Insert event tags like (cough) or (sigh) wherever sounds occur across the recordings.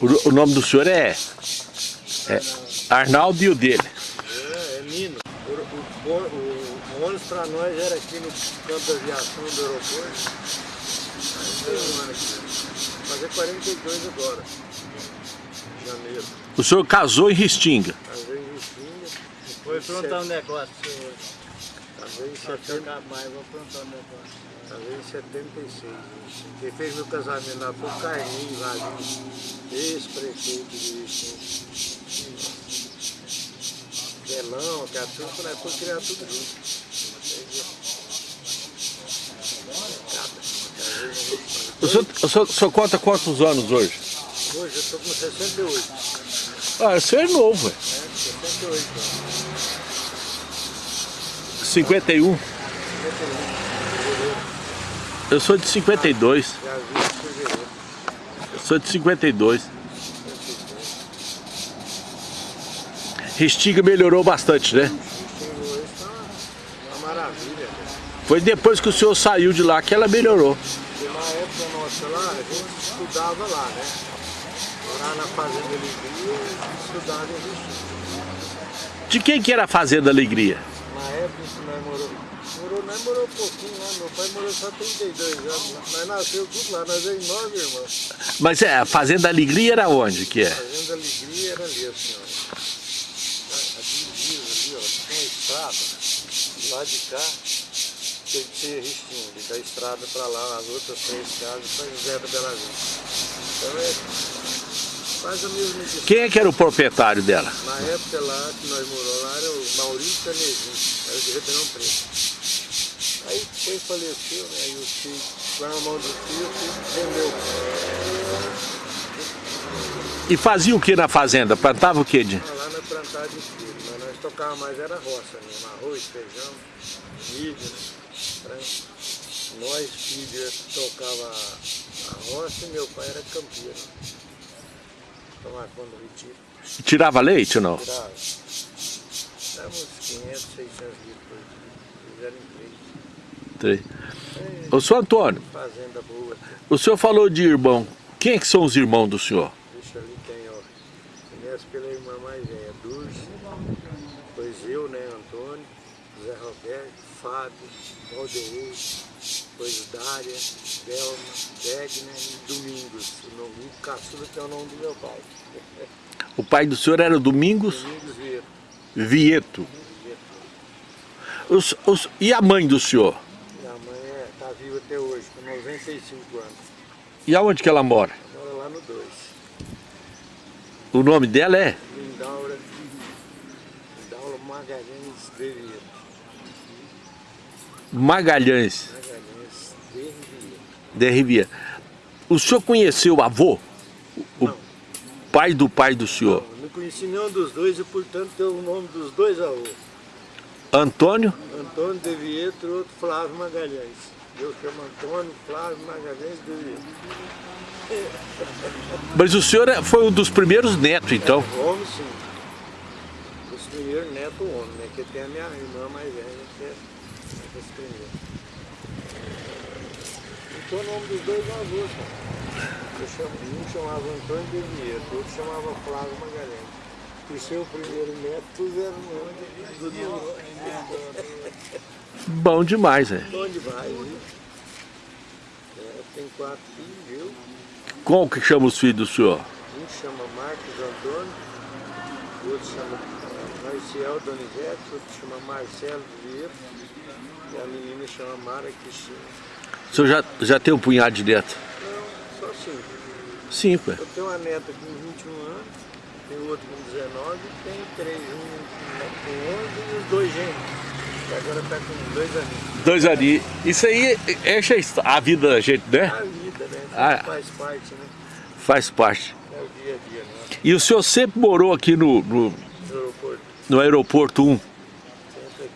O, o nome do senhor é, é Arnaldo e o dele. É, é Nino. O, o, o, o ônibus para nós era aqui no campo da aviação do aeroporto. Aí tem um ano aqui. Fazer 42 agora. Janeiro. O senhor casou em Restinga. Casei em Restinga. Vou aprontar um negócio senhor. Casei em Se eu 70, tocar mais, vou aprontar um negócio. Casei em 76. Restinga. Quem fez meu casamento lá foi o Carlinhos Valinho, ex-prefeito de Restinga. Belão, que a turma né, foi criar tudo junto. O senhor, o senhor, o senhor conta quantos anos hoje? Hoje eu estou com 68. Ah, o senhor é novo, é. né? 68 anos. 51. 51. Eu sou de 52. Já vi em fevereiro. Eu sou de 52. Restinga melhorou bastante, né? Foi depois que o senhor saiu de lá que ela melhorou. Porque na época nossa lá, a gente estudava lá, né? Lá na Fazenda Alegria, estudava em. De quem que era a Fazenda Alegria? Na época que nós morou, morou, nós morou um pouquinho lá, meu pai morou só 32 anos. Nós nasceu tudo lá, nós é nove irmãos. Mas é, a Fazenda Alegria era onde que é? Fazenda Alegria era ali, assim, ó. A, a divisa ali, ó, tem a estrada, lá de cá, tem que ser Ristinho, e da estrada para lá, as outras três casas, São José da Bela Vista. Então é quase a mesma distância. Quem é que era o proprietário dela? Na época lá que nós moramos lá era o Maurício Canezinho, era de Ribeirão Preto. Aí foi faleceu, né? Aí o tio, lá na mão do tio, o tio vendeu. E fazia o que na fazenda? Plantava o que? De... Ah, Lá na plantada de filho, mas nós tocávamos mais era roça mesmo, arroz, feijão, milho, né? Frango. Nós, filhos, tocava a roça e meu pai era campeiro. Tomar conta do retiro. Tirava leite ou não? Tirava. Dava uns 500, 600 litros por dia. Fizeram em três. Ô, senhor Antônio, o senhor falou de irmão. Quem é que são os irmãos do senhor? Deixa ali tem, ó. Começa pela irmã mais velha, Dulce. Depois eu, né, Antônio, Zé Roberto, Fábio, Valdeir, depois Dária, Delma, Degner e Domingos. O nome o caçula que é o nome do meu pai. O pai do senhor era Domingos Domingos Vieira. Vieto. Os- os- e a mãe do senhor? Minha mãe é, tá viva até hoje, com 95 anos. E aonde que ela mora? Mora lá no 2. O nome dela é? Lindaura, Lindaura Magalhães de Vieira. Magalhães Magalhães de Vieira. de Riviera. O senhor conheceu o avô? O Não. pai do pai do senhor? Não, não conheci nenhum dos dois e, portanto, tem o nome dos dois avôs. Antônio? Antônio de Vietro e outro Flávio Magalhães. Eu chamo Antônio Flávio Magalhães de Vietro. Mas o senhor é- foi um dos primeiros netos, então. Homem, sim. Os primeiros netos homem, né? Que tem a minha irmã mais velha, que é esse primeiro. Então o nome dos dois avôs, cara. Eu chamo, um chamava Antônio de Vietro, outro chamava Flávio Magalhães. E seu primeiro neto puseram o nome do. Bom demais, é. Bom demais, viu? Tem quatro filhos, viu? Qual que chama os filhos do senhor? Um chama Marcos Antônio, o outro chama Marcial Donizete, o outro chama Marcelo Vieira e a menina chama Mara Cristina. O senhor já, já tem um punhado de neto? Não, só cinco. Cinco, é. Eu tenho uma neta com 21 anos, tem outro com 19 e tem três, um com 11 e os dois gêmeos. Que agora está com dois aninhos. Dois ali. Isso aí enche a vida da gente, né? A vida, né? Ah. Faz parte, né? Faz parte. É o dia a dia, né? E o senhor sempre morou aqui no, no, No aeroporto. no aeroporto 1? Sempre aqui.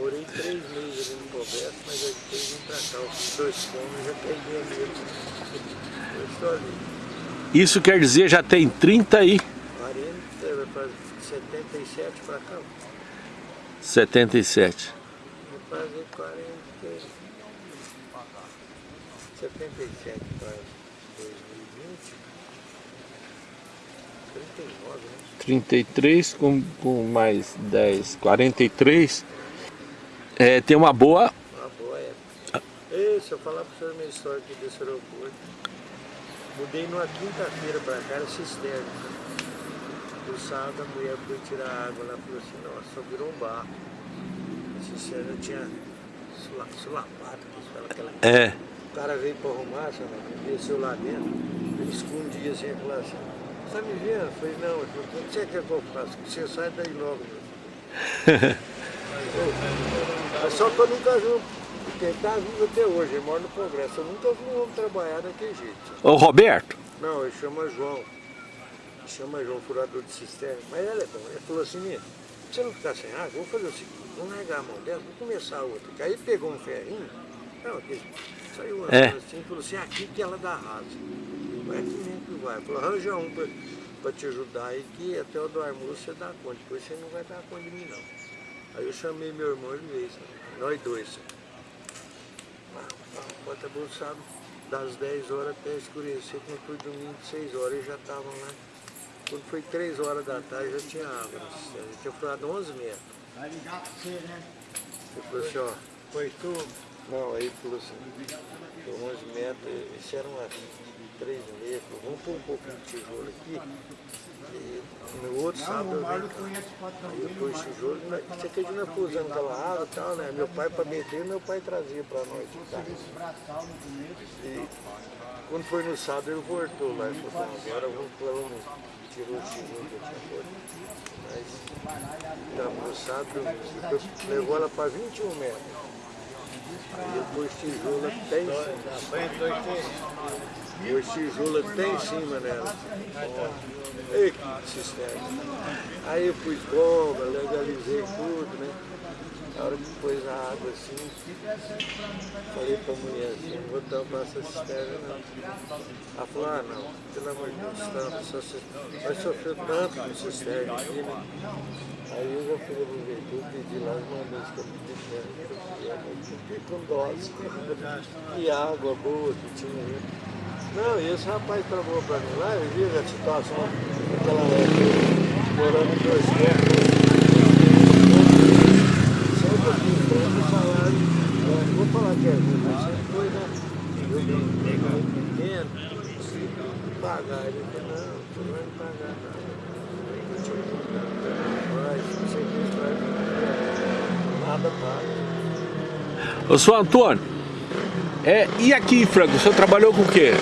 Morei três meses ali no Roberto, mas aí depois vim pra cá. Fiz dois cômodos, já peguei a mesmo. Eu estou ali. Isso quer dizer já tem 30 aí, 40, vai fazer 77 pra cá. 77. Vai fazer 40. 77 quase. 2020. 39, né? 33 com, com mais 10, 43. É, tem uma boa. Uma boa época. Ei, se eu falar para senhor minha história aqui desse aeroporto, mudei numa quinta-feira para cá, era cisterna. No sábado a mulher foi tirar água lá falou assim, nossa, só virou um barro. A cisterna tinha sula- falam aquela É. O cara veio para arrumar, sabe? desceu lá dentro, ele escondia assim falava assim, você me vendo? Eu falei, não, o que você quer que eu faça? Que você sai daí logo. (laughs) meu." Mas só que eu nunca vi, um- porque ele tá vivo até hoje, ele mora no Progresso, eu nunca vi um homem trabalhar daquele jeito. Ô Roberto, Não, ele chama João, ele chama João, furador de cisterna, mas ele é bom, ele falou assim, "Nino, pra você não ficar sem água, vou fazer o seguinte, vou largar a mão dela, vou começar a outra. Aí pegou um ferrinho, não, aquele, saiu andando É. assim, e falou assim, aqui que ela dá rasa. Vai aqui mesmo que vai. Falou, arranja um pra, pra te ajudar aí, que até o do almoço você dá conta, depois você não vai dar conta de mim não. Aí eu chamei meu irmão, ele veio, sabe? nós dois. sabe? Ah, ah, Bota bolsado das 10 horas até escurecer, quando foi domingo de 6 horas, eles já estavam lá. Quando foi 3 horas da tarde, já tinha água. Ele tinha furado 11 metros. Vai ligar pra você, né? Ele falou assim, ó, Foi tu. não, aí ele falou assim, foi 11 metros, isso era umas 3 metros, vamos pôr um pouquinho de tijolo aqui. E no outro sábado eu venho patrão Aí Mário. tijolo, nós- você que a gente não foi usando aquela água e tal, né? Meu pai para meter, meu pai trazia para nós de casa. No começo. E quando foi no sábado ele voltou lá e falou, agora eu vou pôr um, tirou o tijolo que eu tinha posto. Mas sábado, depois levou ela para 21 metros. E depois tijolo até em cima. E os tijolos até em cima nela. Ei, que cisterna. Aí eu pus bomba, legalizei tudo, né? Na hora que pôs a água assim, falei pra mulher assim, não vou tampar essa cisterna não. Ela falou, ah não, pelo amor de Deus, tampa, só você vai sofrer tanto com cisterna aqui, né? Aí eu já fui na prefeitura, pedi lá, mandei isso que eu pedi eu fiquei com dó, e água boa que tinha aí. Não, e esse rapaz trabalhou pra mim lá, eu vi a situação daquela época, morando em dois tempos. Salário, eu não vou falar que é mas sempre foi, né? Eu vim pequeno, pagar, ele não, não vai pagar nada. Eu pagar, mas não sei o que Antônio, é, e aqui Franco, o senhor trabalhou com o quê?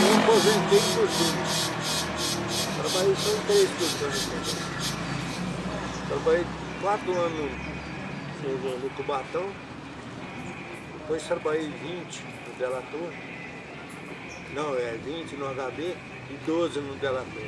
Eu aposentei por tudo. Trabalhei só em três pessoas. Trabalhei quatro anos no, Cubatão. Depois trabalhei 20 no Delator. Não, é 20 no HB e 12 no Delator.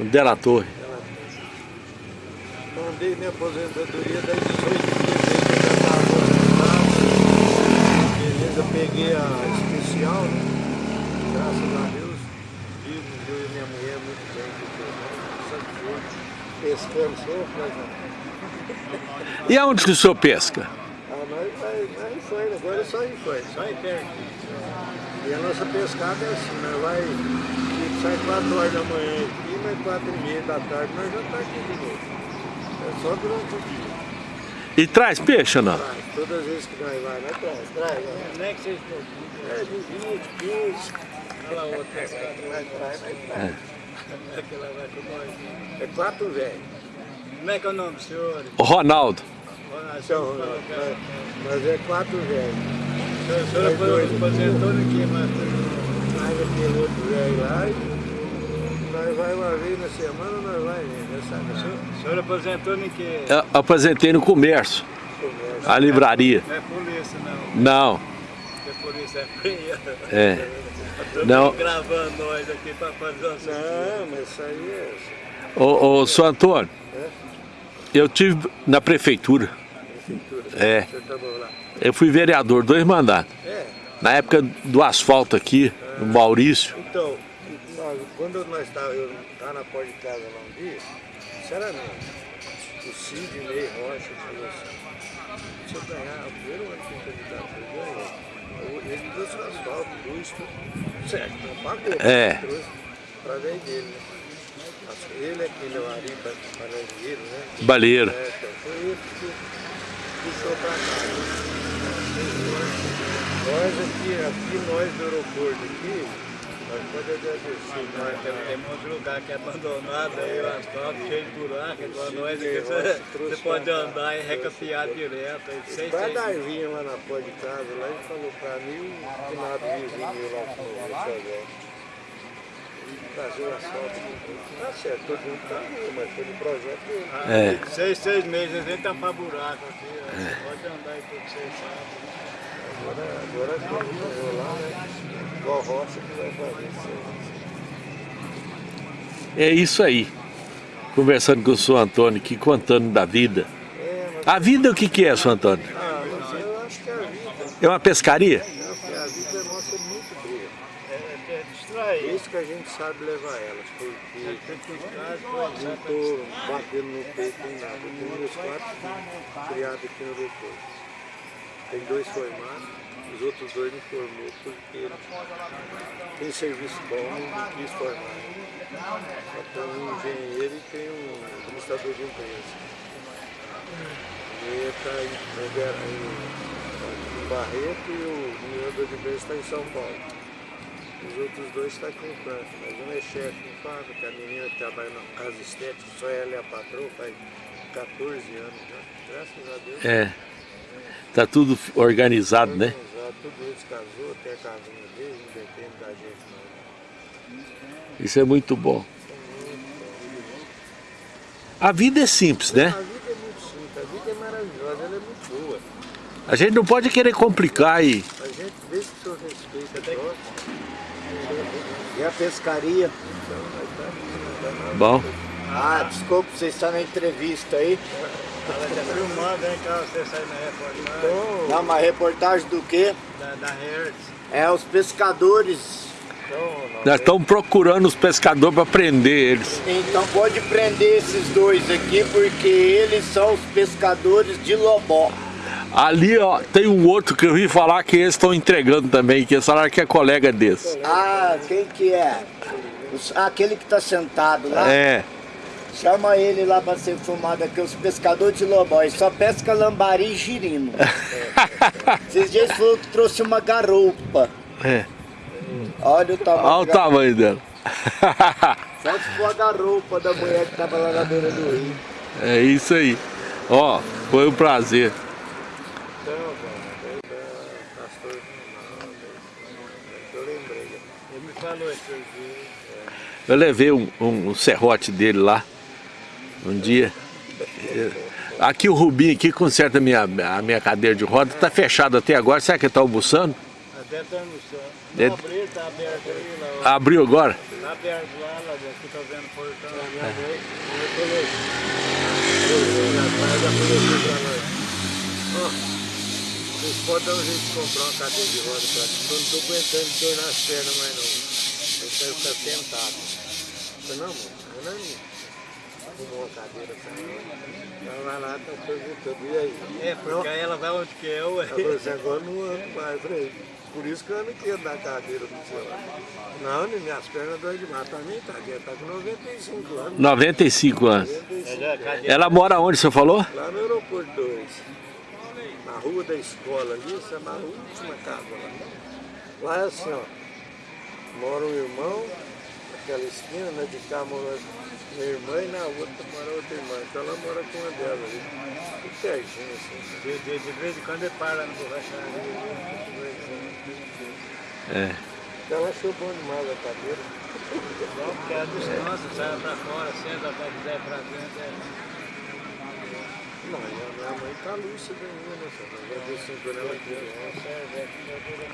No Delator. Delator. Então andei minha aposentadoria das 18 dias, eu já estava aposentado. Beleza, peguei a especial, né? graças a Deus, vivo eu e minha mulher muito bem, eu sempre pescando sempre, mas E aonde que o senhor pesca? ah, nós vai, vai em Faina, agora é só em Faina, só em perto. E a nossa pescada é assim, nós vai, tipo, sai 4 horas da manhã aqui, mas 4 e meia da tarde nós já tá aqui de novo. É só durante o dia. E traz peixe ou não? Traz, todas as vezes que nós vai, nós traz, traz. né? Nem que pouco. É, de 20, 15, Olha lá outra. nós traz, nós traz. Aquela vai com nós. É quatro velhos. Como é que é o nome do senhor? O Ronaldo. Então, nós, nós é quatro velhos. O senhor aposentou aqui, mas Mais aquele outro velho lá e nós vai uma vez na semana, nós vai nessa grana. o senhor aposentou em que? Eu aposentei no comércio, Comércio. a livraria. Não é polícia, não. Não, Porque a polícia é fria. é. Não. gravando nós aqui pra fazer o Não, mas isso aí é Ô, ô senhor Antônio, É? eu tive na prefeitura. prefeitura. É. Lá. Eu fui vereador, dois mandatos. É, Na época do asfalto aqui, no Maurício. então, quando nós estávamos, eu estava na porta de casa lá um dia, sinceramente, o Sidney Rocha falou assim, se eu ganhar, o primeiro ano que eu candidato, eu ganhei. trouxe o asfalto, luz, tudo certo, não pagou. É. Trouxe através dele, né? Ele é aquele o Ari Parangueiro, né? Baleiro. É, então foi ele que puxou pra cá. né? Nós aqui, aqui nós do aeroporto aqui, nós temos, uns lugares que é abandonado, aí o asfalto cheio de buraco, então Sim, nós que você, você pode pra andar e recapear pra cá. direto. Aí, dar vinha lá na porta de casa, lá ele falou pra mim, o finado vizinho lá com. Trazer o asfalto. Tá certo, todo mundo tá ruim, mas foi no projeto dele. ah, É. seis, seis meses, a gente tampar buraco aqui, ó. pode andar aí tudo seis sábados. Agora, agora que morreu lá, né? Igual roça que vai fazer isso. É isso aí. Conversando com o senhor Antônio aqui, contando da vida. É, A vida o que que é, senhor Antônio? ah, eu acho que a vida, É uma pescaria? porque a vida nossa é muito boa. É, é, É distrai. isso que a gente sabe levar elas, porque não estou batendo no peito nem nada. Eu tenho meus quatro filhos criados aqui no aeroporto. Tem dois formados, os outros dois não formou porque tem serviço bom e não quis formar. Só tem um engenheiro e tem um administrador de empresa. Ele está em, em, em Barreto e o administrador de empresa está em São Paulo. Os outros dois estão aqui em Franca, mas um é chefe em fábrica, a menina que trabalha na casa estética, só ela é a patroa, faz 14 anos já. Graças a Deus. É. Tá tudo organizado, né? Casou, tem a casinha deles, não depende da gente não. Isso é muito bom. A vida é simples, né? A vida é muito simples, a vida é maravilhosa, ela é muito boa. A gente não pode querer complicar e A gente, desde que o senhor respeita a troca, e a pescaria. Bom. Ah, desculpa, vocês estão na entrevista aí. Ela está filmando, hein, cara, você sai na reportagem Dá uma reportagem do quê? da, da Hertz. É os pescadores. Nós estamos procurando os pescadores para prender eles. Então pode prender esses dois aqui, porque eles são os pescadores de Lobó. Ali, ó, tem um outro que eu vi falar que eles estão entregando também, que eles falaram que é colega desse. Ah, quem que é? Ah, aquele que tá sentado lá. É. Chama ele lá pra ser filmado aqui, os pescadores de Lobó. Ele só pesca lambari e girino. (laughs) Esses dias falou que trouxe uma garupa. É. Olha o tamanho. Olha o tamanho dela. (laughs) Só se for a garupa da mulher que tava lá na beira do rio. É isso aí. Ó, foi um prazer. então. Eu levei um, um- um serrote dele lá, um dia. Aqui o Rubinho aqui conserta a minha, a minha cadeira de roda, tá fechado até agora, será que ele tá almoçando? Até no céu. É- Não abriu, tá aberto aí, lá. Abriu agora? Tá aberto lá, lá dentro, vendo o portão. Ó, vocês podem dar um jeito de comprar uma cadeira de roda pra mim, eu não tô aguentando dor nas pernas mais não, eu quero ficar sentado. Não, mano, eu não arrumou uma cadeira pra mim. Ela vai lá, tá perguntando, e aí? É, porque aí ela vai onde que é, ué. Ela falou assim, agora não ando mais. Falei, por isso que eu não quero dar cadeira do seu lado. Não, nem minhas pernas doem demais. Também tá, tá com 95 anos. 95 anos. 95. Já, cadê? Ela mora onde, você falou? Lá no aeroporto 2, na rua da escola ali, essa é na última casa lá. Lá é assim, ó, mora um irmão, naquela esquina, né, de cá mora minha irmã e na outra mora outra irmã. Então ela mora com uma delas ali. Tudo pertinho, assim. De, de, de vez em quando ele para no borracharia. É. Então ela achou bom demais a cadeira. Não, porque a distância, sai pra fora, senta, vai quiser pra dentro. É. Não, e a minha mãe tá lúcida ainda, né? Já deu cinco anos, ela criança.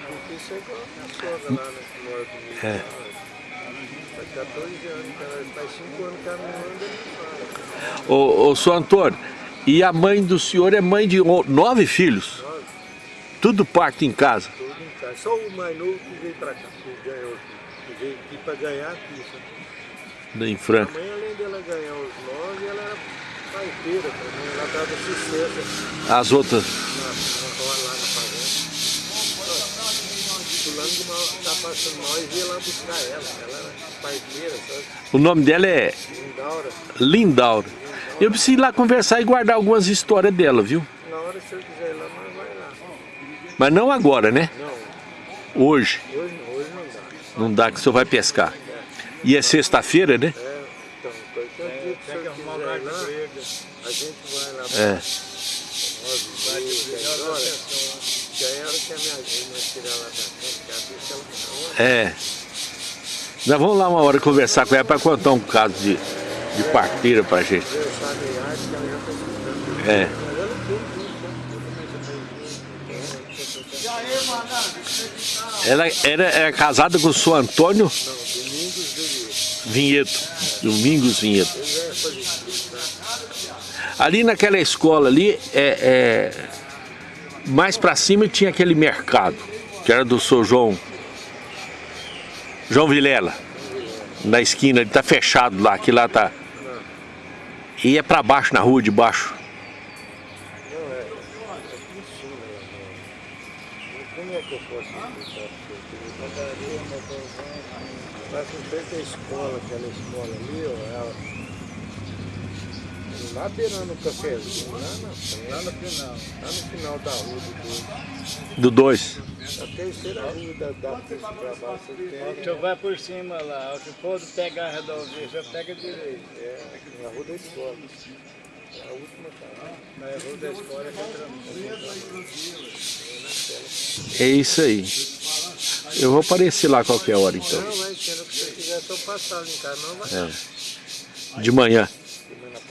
Porque isso é igual a minha sogra lá, né? Que mora comigo. É. Faz 14 anos, faz 5 anos anda nem fala. Ô, ô, senhor Antônio, e a mãe do senhor é mãe de o- nove filhos? Nove, Tudo parto em casa. tudo em casa. Só o mais novo que veio pra cá, que ganhou aqui. Que veio aqui pra ganhar aqui. sabe? Em A Franca. mãe, além dela ganhar os nove, ela era parteira também. Ela dava assistência As outras. na, na, lá na fazenda. fulano de mal tá passando mal e veio lá buscar ela. Ela era parteira, sabe? O nome dela é Lindaura. Lindaura. Eu preciso ir lá conversar e guardar algumas histórias dela, viu? Na hora que você quiser ir lá, nós vai lá. Mas não agora, né? Não, Hoje. hoje não, hoje não dá. Não dá que o senhor vai pescar. E é sexta-feira, né? É, então, qualquer dia que arrumar um quiser ir de lá, a gente vai lá. É. Nove dias, dez horas. Que é a hora que a minha gente vai tirar lá da frente, que ela deixa ela na hora. É. Nós vamos lá uma hora conversar com ela para contar um caso de, de parteira pra gente. É. Ela era, era casada com o senhor Antônio Vinheto. Domingos Vinheto. É? Ali naquela escola ali, é, é, mais pra cima tinha aquele mercado, que era do senhor João, João Vilela, na esquina, ele tá fechado lá, que lá tá. E é pra baixo, na rua de baixo. Aqui né? Como é que eu posso explicar pra você? Padaria, motorzão. Lá em frente à escola, aquela escola ali, ó. Lá beirando o cafezinho, lá na frente. Lá no final. Lá no final da rua do dois. Do 2. A terceira rua da, da pra baixo. O senhor vai por cima lá, o senhor pegar a rodovia, senhor pega direito. é, a rua da escola. É a última casa. Na rua da escola é É isso aí. Eu vou aparecer lá qualquer hora então. Não, sendo que você quiser só passar ali em casa, não vai. É. De manhã. Semana na parte da manhã.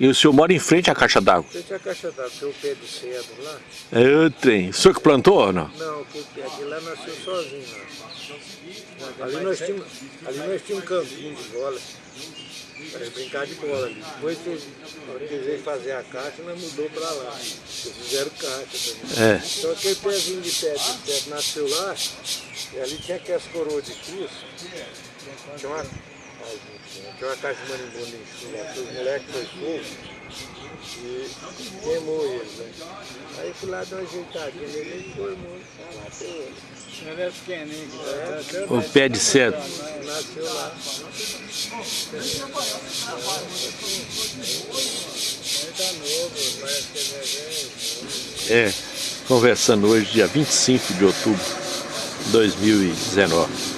E o senhor mora em frente à caixa d'água. Tinha a caixa d'água, tem o pé de cedro lá? É o trem. O senhor que plantou ou não? Não, que que aquele lá nasceu sozinho lá. Ali nós tínhamos, ali nós tínhamos um campinho de bola. Para brincar de bola ali. Depois que veio fazer a caixa, nós mudou para lá. Eles fizeram caixa também. É. Então aquele pezinho de pé de pé nasceu lá, e ali tinha aquelas coroas de Cristo. Tinha uma, tinha uma caixa de marimbondo em que os moleques foi fogo e queimou eles. Né? Aí fui lá dar uma ajeitadinha nele e foi muito. Tá lá até hoje. Ele é O pé de cedro. Nasceu lá. Ele ele. É. Conversando hoje, dia 25 de outubro de 2019.